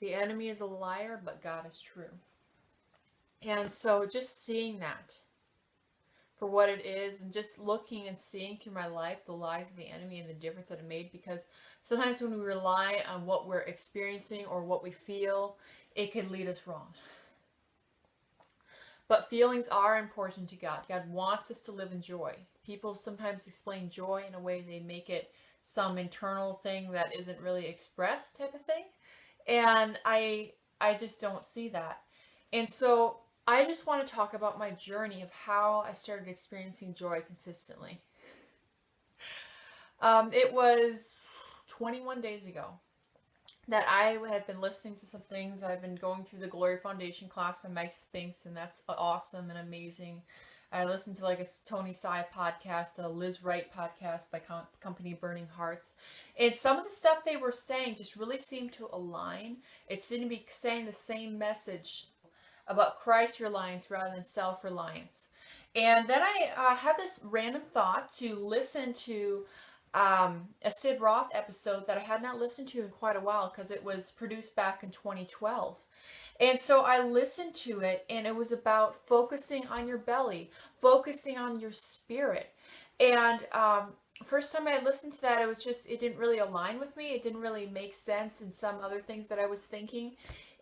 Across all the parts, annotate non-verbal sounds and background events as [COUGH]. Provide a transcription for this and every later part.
The enemy is a liar, but God is true. And so just seeing that for what it is and just looking and seeing through my life the lies of the enemy and the difference that it made because sometimes when we rely on what we're experiencing or what we feel, it can lead us wrong. But feelings are important to God. God wants us to live in joy. People sometimes explain joy in a way they make it some internal thing that isn't really expressed type of thing. And I I just don't see that. And so I just want to talk about my journey of how I started experiencing joy consistently. Um, it was 21 days ago that I had been listening to some things. I've been going through the Glory Foundation class by Mike Spinks, and that's awesome and amazing. I listened to like a Tony Sai podcast, a Liz Wright podcast by Com- Company Burning Hearts, and some of the stuff they were saying just really seemed to align. It seemed to be saying the same message about Christ reliance rather than self reliance. And then I uh, had this random thought to listen to um, a Sid Roth episode that I had not listened to in quite a while because it was produced back in 2012. And so I listened to it, and it was about focusing on your belly, focusing on your spirit. And um, first time I listened to that, it was just, it didn't really align with me. It didn't really make sense in some other things that I was thinking.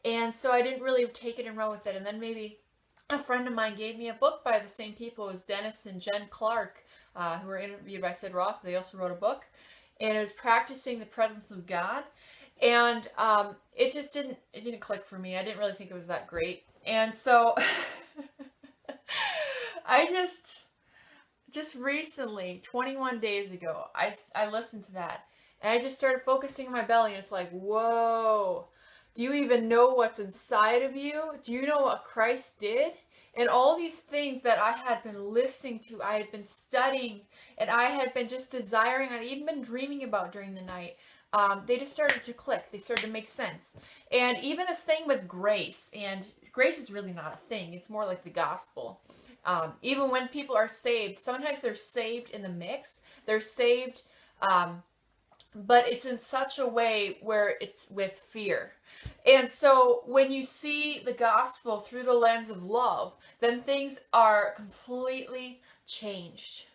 And so I didn't really take it and run with it. And then maybe a friend of mine gave me a book by the same people as Dennis and Jen Clark, uh, who were interviewed by Sid Roth. They also wrote a book. And it was Practicing the Presence of God and um, it just didn't it didn't click for me. I didn't really think it was that great, and so [LAUGHS] I just just recently, 21 days ago, I I listened to that, and I just started focusing on my belly, and it's like, whoa. Do you even know what's inside of you? Do you know what Christ did? And all these things that I had been listening to, I had been studying, and I had been just desiring, I'd even been dreaming about during the night um, they just started to click. They started to make sense. And even this thing with grace, and grace is really not a thing. It's more like the gospel. Um, even when people are saved, sometimes they're saved in the mix. They're saved, um, but it's in such a way where it's with fear. And so when you see the gospel through the lens of love, then things are completely changed.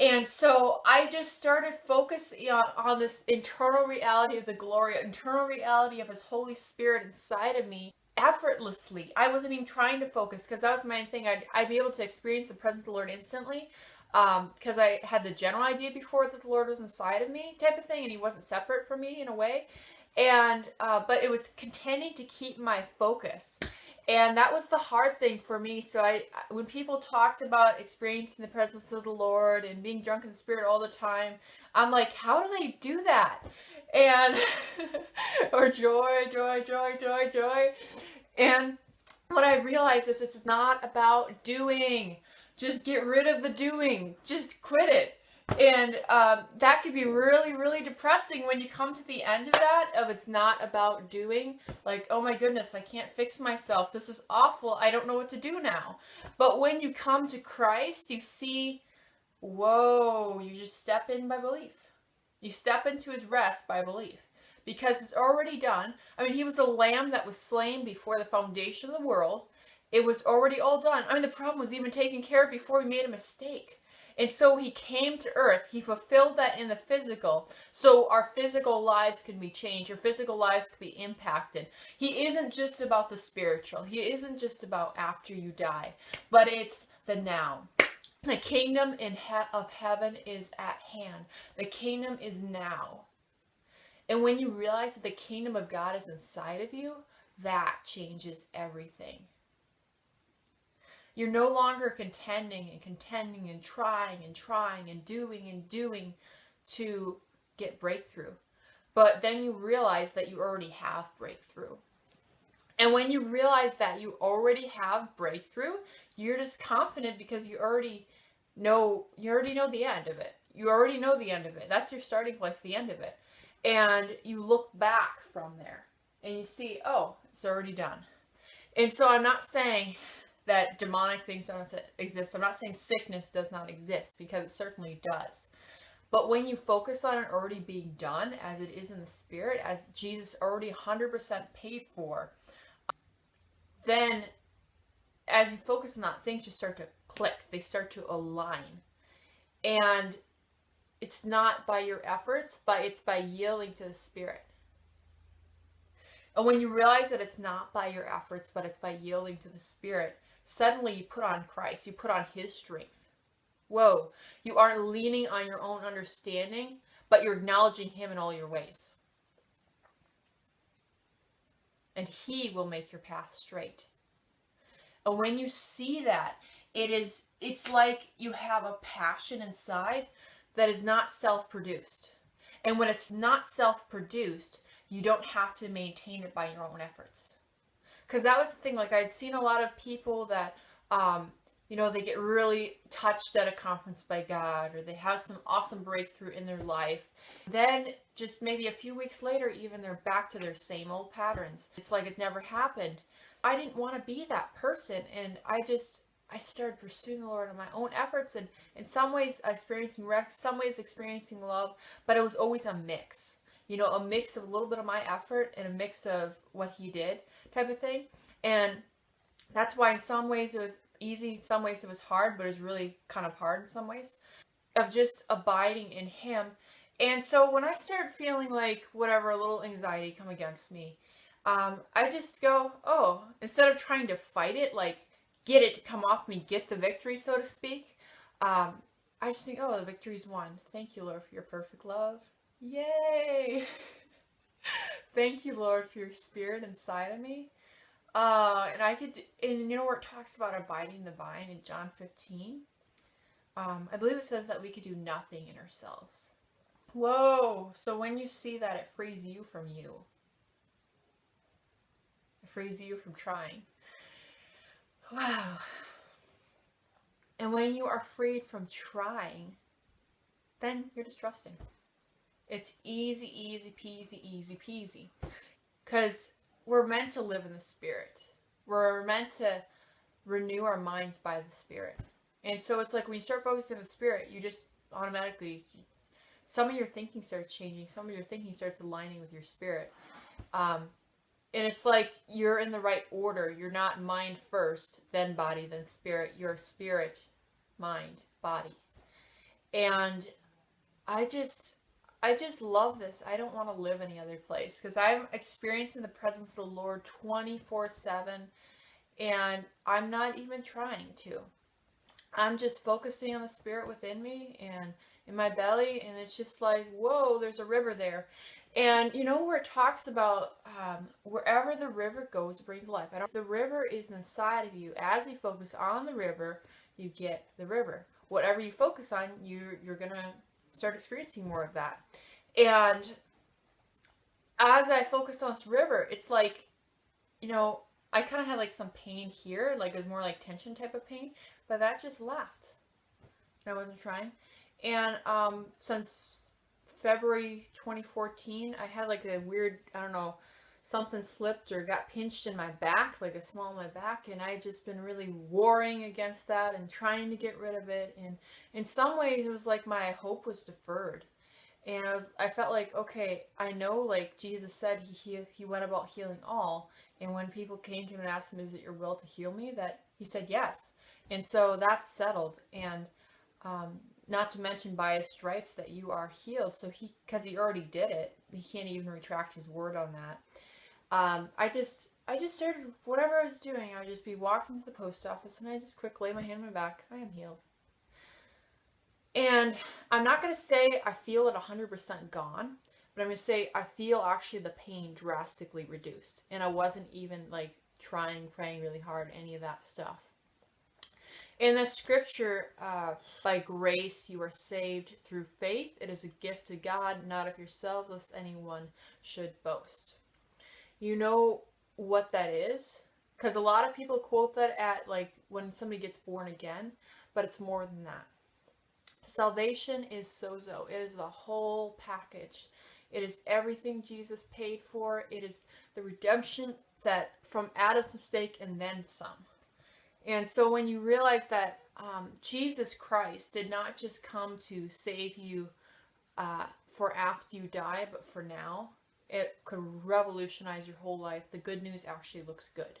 And so I just started focusing on, on this internal reality of the glory, internal reality of His Holy Spirit inside of me effortlessly. I wasn't even trying to focus because that was my thing. I'd, I'd be able to experience the presence of the Lord instantly because um, I had the general idea before that the Lord was inside of me type of thing and He wasn't separate from me in a way. And, uh, but it was contending to keep my focus and that was the hard thing for me. So i when people talked about experiencing the presence of the lord and being drunk in the spirit all the time i'm like how do they do that? And [LAUGHS] or joy joy joy joy joy. And what i realized is it's not about doing. Just get rid of the doing. Just quit it and um, that could be really really depressing when you come to the end of that of it's not about doing like oh my goodness i can't fix myself. This is awful. I don't know what to do now. But when you come to christ you see whoa you just step in by belief. You step into his rest by belief. Because it's already done. I mean he was a lamb that was slain before the foundation of the world. It was already all done. I mean the problem was even taken care of before we made a mistake and so he came to earth. He fulfilled that in the physical. So our physical lives can be changed. Our physical lives can be impacted. He isn't just about the spiritual. He isn't just about after you die. But it's the now. The kingdom in he- of heaven is at hand. The kingdom is now. And when you realize that the kingdom of God is inside of you, that changes everything. You're no longer contending and contending and trying and trying and doing and doing to get breakthrough. But then you realize that you already have breakthrough. And when you realize that you already have breakthrough, you're just confident because you already know you already know the end of it. You already know the end of it. That's your starting place, the end of it. And you look back from there and you see, oh, it's already done. And so I'm not saying that demonic things don't exist. I'm not saying sickness does not exist because it certainly does. But when you focus on it already being done, as it is in the spirit, as Jesus already 100% paid for, then as you focus on that, things just start to click. They start to align. And it's not by your efforts, but it's by yielding to the Spirit. And when you realize that it's not by your efforts, but it's by yielding to the Spirit, suddenly you put on Christ, you put on His strength. Whoa, you aren't leaning on your own understanding, but you're acknowledging Him in all your ways. And He will make your path straight. And when you see that, it is it's like you have a passion inside that is not self-produced. And when it's not self-produced, you don't have to maintain it by your own efforts. Because that was the thing, like I'd seen a lot of people that, um, you know, they get really touched at a conference by God or they have some awesome breakthrough in their life. Then just maybe a few weeks later, even they're back to their same old patterns. It's like it never happened. I didn't want to be that person. And I just, I started pursuing the Lord on my own efforts and in some ways experiencing rest, some ways experiencing love, but it was always a mix. You know, a mix of a little bit of my effort and a mix of what he did type of thing. And that's why in some ways it was easy, in some ways it was hard, but it was really kind of hard in some ways of just abiding in him. And so when I started feeling like whatever, a little anxiety come against me, um, I just go, oh, instead of trying to fight it, like get it to come off me, get the victory, so to speak, um, I just think, oh, the victory's won. Thank you, Lord, for your perfect love. Yay! [LAUGHS] Thank you, Lord, for your spirit inside of me. Uh, and I could, and you know where it talks about abiding the vine in John 15? Um, I believe it says that we could do nothing in ourselves. Whoa! So when you see that, it frees you from you It frees you from trying. Wow. And when you are freed from trying, then you're just trusting. It's easy, easy peasy, easy peasy. Because we're meant to live in the Spirit. We're meant to renew our minds by the Spirit. And so it's like when you start focusing on the Spirit, you just automatically, some of your thinking starts changing. Some of your thinking starts aligning with your Spirit. Um, and it's like you're in the right order. You're not mind first, then body, then spirit. You're spirit, mind, body. And I just I just love this. I don't want to live any other place because I'm experiencing the presence of the Lord 24/7 and I'm not even trying to. I'm just focusing on the spirit within me and in my belly and it's just like, whoa, there's a river there. And you know where it talks about um, wherever the river goes, brings life. the river is inside of you. As you focus on the river, you get the river. Whatever you focus on, you you're gonna start experiencing more of that. And as I focus on this river, it's like, you know, I kind of had like some pain here, like it was more like tension type of pain, but that just left. I wasn't trying. And um, since February 2014, I had like a weird, I don't know, something slipped or got pinched in my back, like a small in my back, and I just been really warring against that and trying to get rid of it. And in some ways, it was like my hope was deferred. And I was, I felt like, okay, I know, like Jesus said, he he, he went about healing all. And when people came to him and asked him, "Is it your will to heal me?" That he said yes. And so that's settled. And um, not to mention by his stripes that you are healed. So he, because he already did it, he can't even retract his word on that. Um, I just, I just started, whatever I was doing, I would just be walking to the post office and I just quick lay my hand on my back. I am healed. And I'm not going to say I feel it 100% gone, but I'm going to say I feel actually the pain drastically reduced. And I wasn't even like trying, praying really hard, any of that stuff. In the scripture, uh, by grace you are saved through faith. It is a gift to God, not of yourselves, lest anyone should boast. You know what that is? Because a lot of people quote that at like when somebody gets born again, but it's more than that. Salvation is sozo. It is the whole package. It is everything Jesus paid for. It is the redemption that from Adam's mistake and then some. And so when you realize that um, Jesus Christ did not just come to save you uh, for after you die, but for now, it could revolutionize your whole life. The good news actually looks good.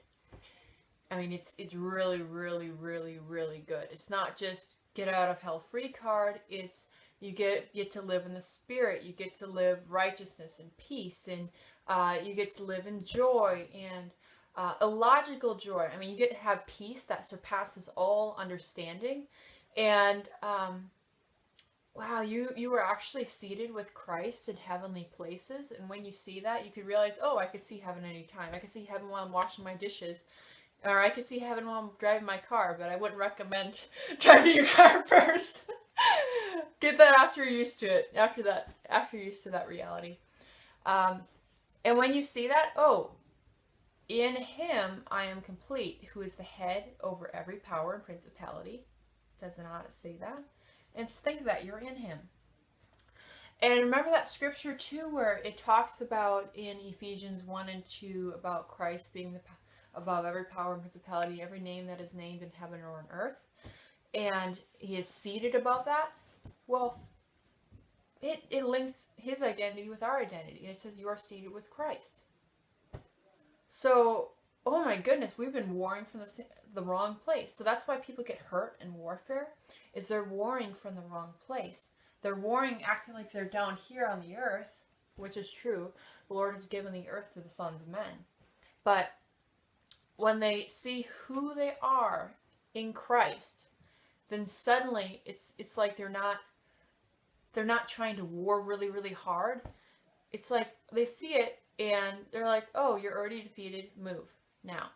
I mean, it's it's really, really, really, really good. It's not just get out of hell free card. It's you get get to live in the spirit. You get to live righteousness and peace, and uh, you get to live in joy and uh, illogical joy. I mean, you get to have peace that surpasses all understanding, and um, wow, you you were actually seated with Christ in heavenly places. And when you see that, you could realize, oh, I could see heaven anytime. I could see heaven while I'm washing my dishes. Or I could see heaven while I'm driving my car, but I wouldn't recommend [LAUGHS] driving your car [LAUGHS] first. Get that after you're used to it. After that, after you're used to that reality. Um, and when you see that, oh, in him I am complete, who is the head over every power and principality. Does not say that. And think that you're in him. And remember that scripture too, where it talks about in Ephesians 1 and 2 about Christ being the above every power and principality, every name that is named in heaven or on earth. And he is seated above that. Well, it, it links his identity with our identity. It says you are seated with Christ. So, oh my goodness, we've been warring from the, the wrong place. So that's why people get hurt in warfare, is they're warring from the wrong place. They're warring acting like they're down here on the earth, which is true. The Lord has given the earth to the sons of men. But when they see who they are in Christ, then suddenly it's it's like they're not they're not trying to war really really hard. It's like they see it and they're like, "Oh, you're already defeated. Move now."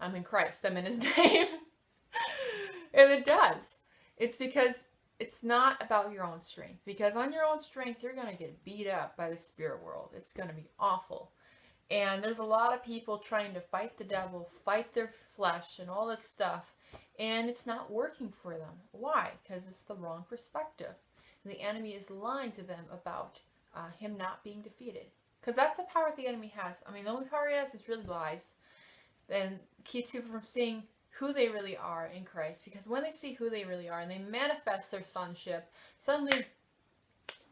I'm in Christ. I'm in His [LAUGHS] name, and it does. It's because it's not about your own strength. Because on your own strength, you're gonna get beat up by the spirit world. It's gonna be awful. And there's a lot of people trying to fight the devil, fight their flesh, and all this stuff. And it's not working for them. Why? Because it's the wrong perspective. And the enemy is lying to them about uh, him not being defeated. Because that's the power the enemy has. I mean, the only power he has is really lies. And keeps people from seeing who they really are in Christ. Because when they see who they really are and they manifest their sonship, suddenly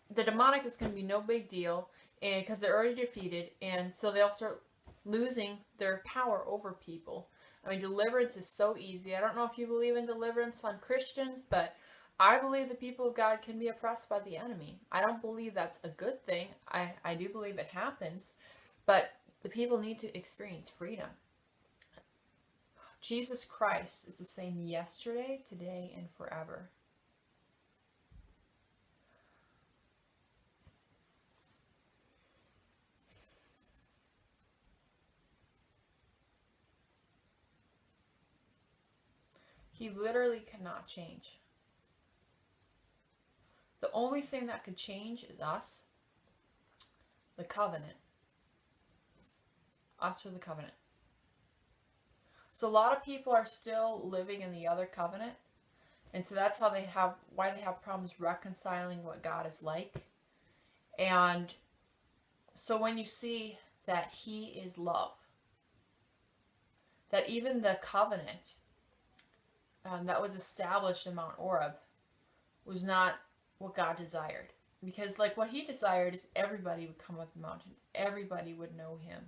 the demonic is going to be no big deal and because they're already defeated, and so they'll start losing their power over people. I mean, deliverance is so easy. I don't know if you believe in deliverance on Christians, but I believe the people of God can be oppressed by the enemy. I don't believe that's a good thing. I, I do believe it happens, but the people need to experience freedom. Jesus Christ is the same yesterday, today, and forever. He literally cannot change. The only thing that could change is us, the covenant. Us or the covenant. So a lot of people are still living in the other covenant. And so that's how they have, why they have problems reconciling what God is like. And so when you see that He is love, that even the covenant um, that was established in Mount Horeb was not what God desired. Because, like, what he desired is everybody would come up the mountain. Everybody would know him.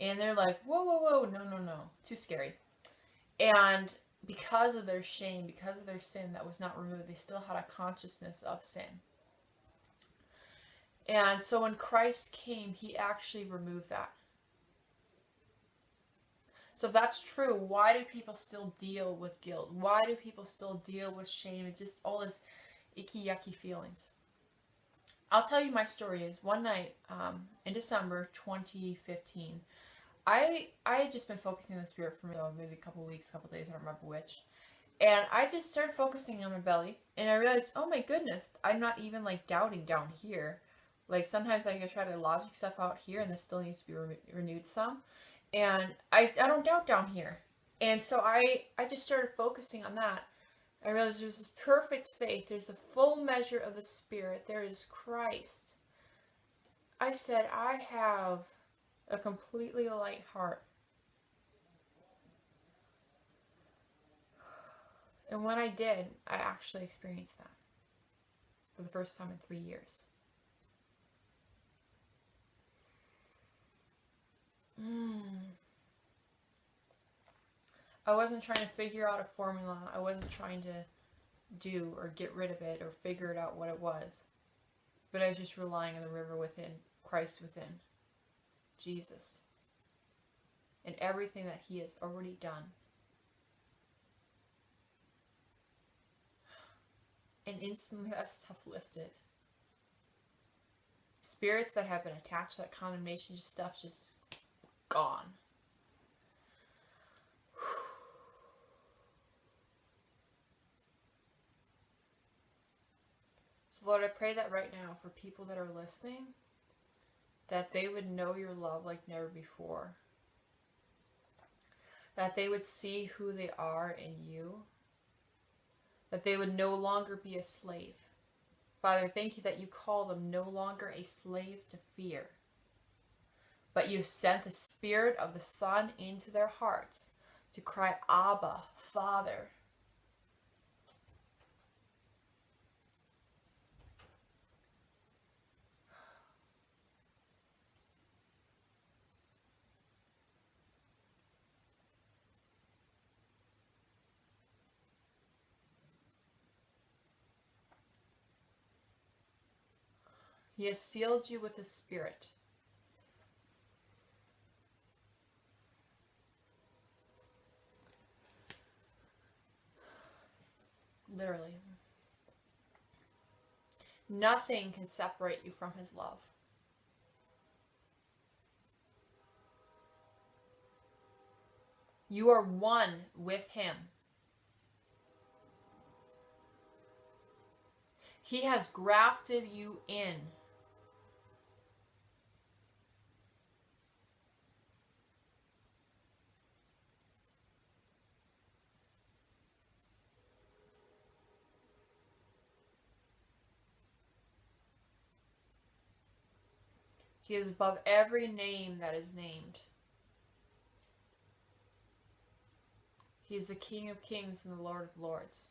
And they're like, whoa, whoa, whoa, no, no, no. Too scary. And because of their shame, because of their sin that was not removed, they still had a consciousness of sin. And so when Christ came, he actually removed that. So if that's true, why do people still deal with guilt? Why do people still deal with shame and just all this icky, yucky feelings? I'll tell you my story is one night um, in December 2015, I I had just been focusing on the spirit for maybe a couple weeks, a couple days, I don't remember which. And I just started focusing on my belly, and I realized, oh my goodness, I'm not even like doubting down here. Like sometimes like, I try to logic stuff out here, and this still needs to be re renewed some and I, I don't doubt down here. And so I, I just started focusing on that. I realized there's this perfect faith. There's a full measure of the Spirit. There is Christ. I said, I have a completely light heart. And when I did, I actually experienced that. for the first time in three years. Mm. I wasn't trying to figure out a formula. I wasn't trying to do or get rid of it or figure it out what it was. But I was just relying on the river within, Christ within, Jesus, and everything that He has already done. And instantly that stuff lifted. Spirits that have been attached to that condemnation stuff just gone. So, Lord, I pray that right now for people that are listening, that they would know your love like never before. That they would see who they are in you. That they would no longer be a slave. Father, thank you that you call them no longer a slave to fear but you sent the Spirit of the Son into their hearts to cry, Abba, Father. He has sealed you with His Spirit. Literally. Nothing can separate you from his love. You are one with him. He has grafted you in. He is above every name that is named. He is the King of kings and the Lord of lords.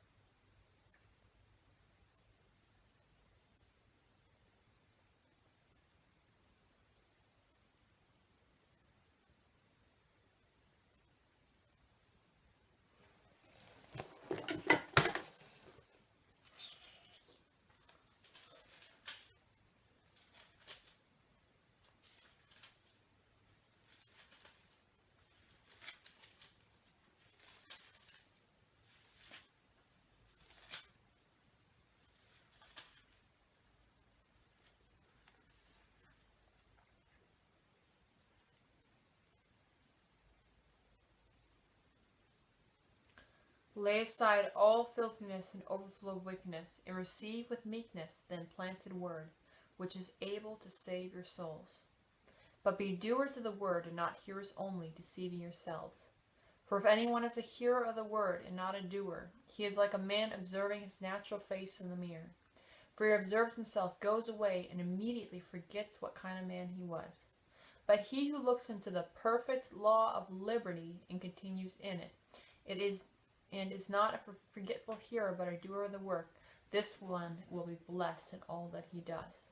Lay aside all filthiness and overflow of wickedness, and receive with meekness the implanted word, which is able to save your souls. But be doers of the word, and not hearers only, deceiving yourselves. For if anyone is a hearer of the word, and not a doer, he is like a man observing his natural face in the mirror. For he observes himself, goes away, and immediately forgets what kind of man he was. But he who looks into the perfect law of liberty and continues in it, it is and is not a forgetful hearer, but a doer of the work, this one will be blessed in all that he does.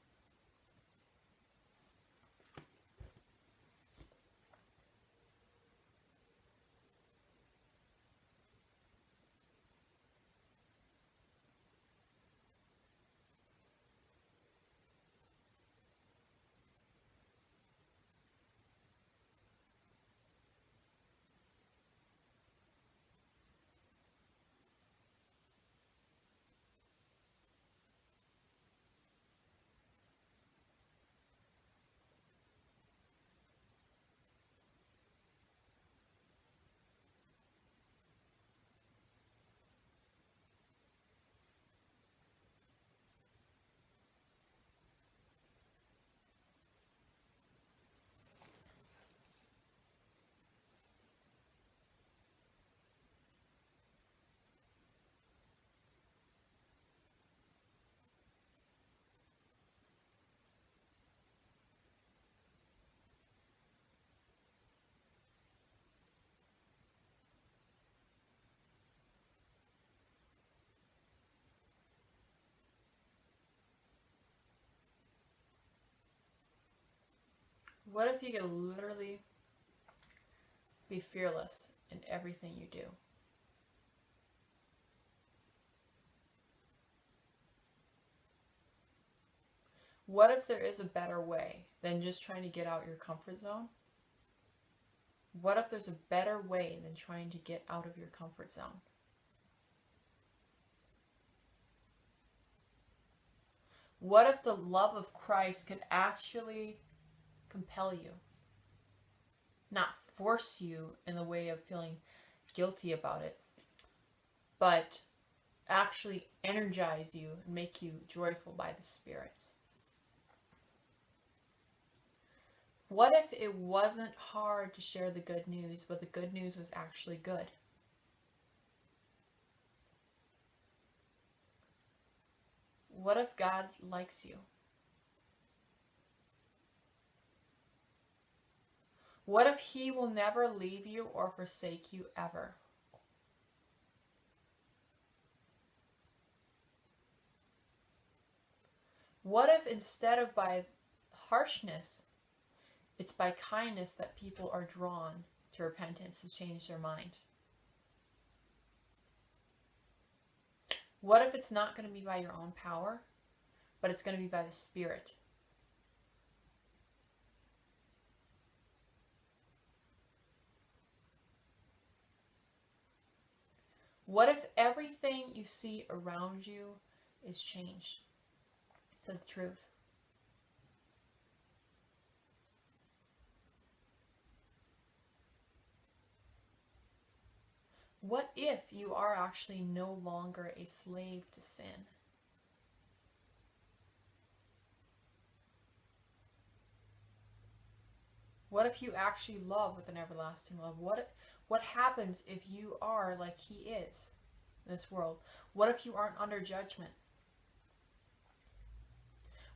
What if you could literally be fearless in everything you do? What if there is a better way than just trying to get out your comfort zone? What if there's a better way than trying to get out of your comfort zone? What if the love of Christ could actually compel you? Not force you in the way of feeling guilty about it, but actually energize you and make you joyful by the Spirit. What if it wasn't hard to share the good news, but the good news was actually good? What if God likes you? What if He will never leave you or forsake you ever? What if instead of by harshness, it's by kindness that people are drawn to repentance to change their mind? What if it's not going to be by your own power, but it's going to be by the Spirit? What if everything you see around you is changed to the truth? What if you are actually no longer a slave to sin? What if you actually love with an everlasting love? What what happens if you are like he is in this world? What if you aren't under judgment?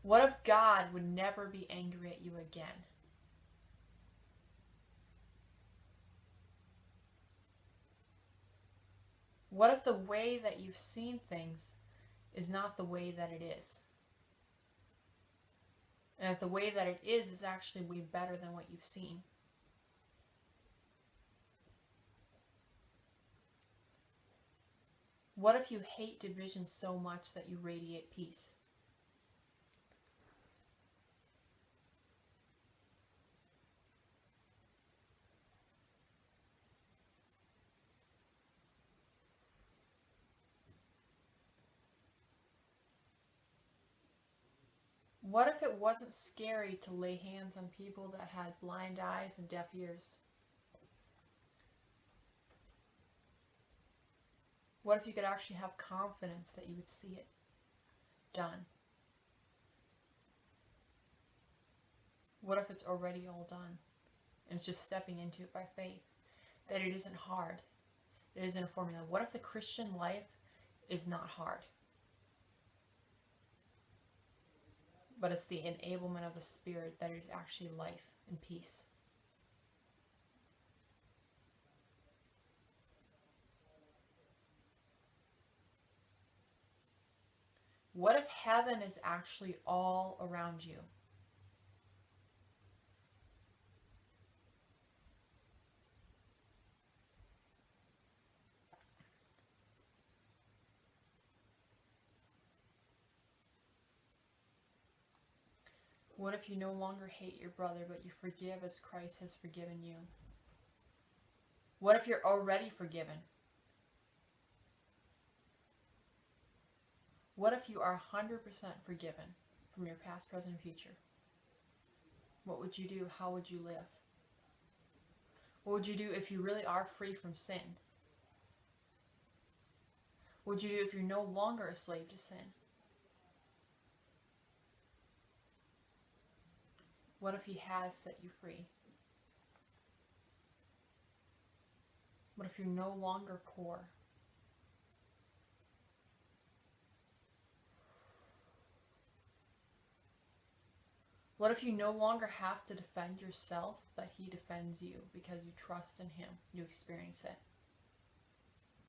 What if God would never be angry at you again? What if the way that you've seen things is not the way that it is? And if the way that it is is actually way better than what you've seen? What if you hate division so much that you radiate peace? What if it wasn't scary to lay hands on people that had blind eyes and deaf ears? What if you could actually have confidence that you would see it done? What if it's already all done and it's just stepping into it by faith? That it isn't hard, it isn't a formula. What if the Christian life is not hard? but it's the enablement of the Spirit that is actually life and peace. What if heaven is actually all around you? What if you no longer hate your brother, but you forgive as Christ has forgiven you? What if you're already forgiven? What if you are 100% forgiven from your past, present, and future? What would you do? How would you live? What would you do if you really are free from sin? What would you do if you're no longer a slave to sin? What if He has set you free? What if you're no longer poor? What if you no longer have to defend yourself, but He defends you because you trust in Him? You experience it.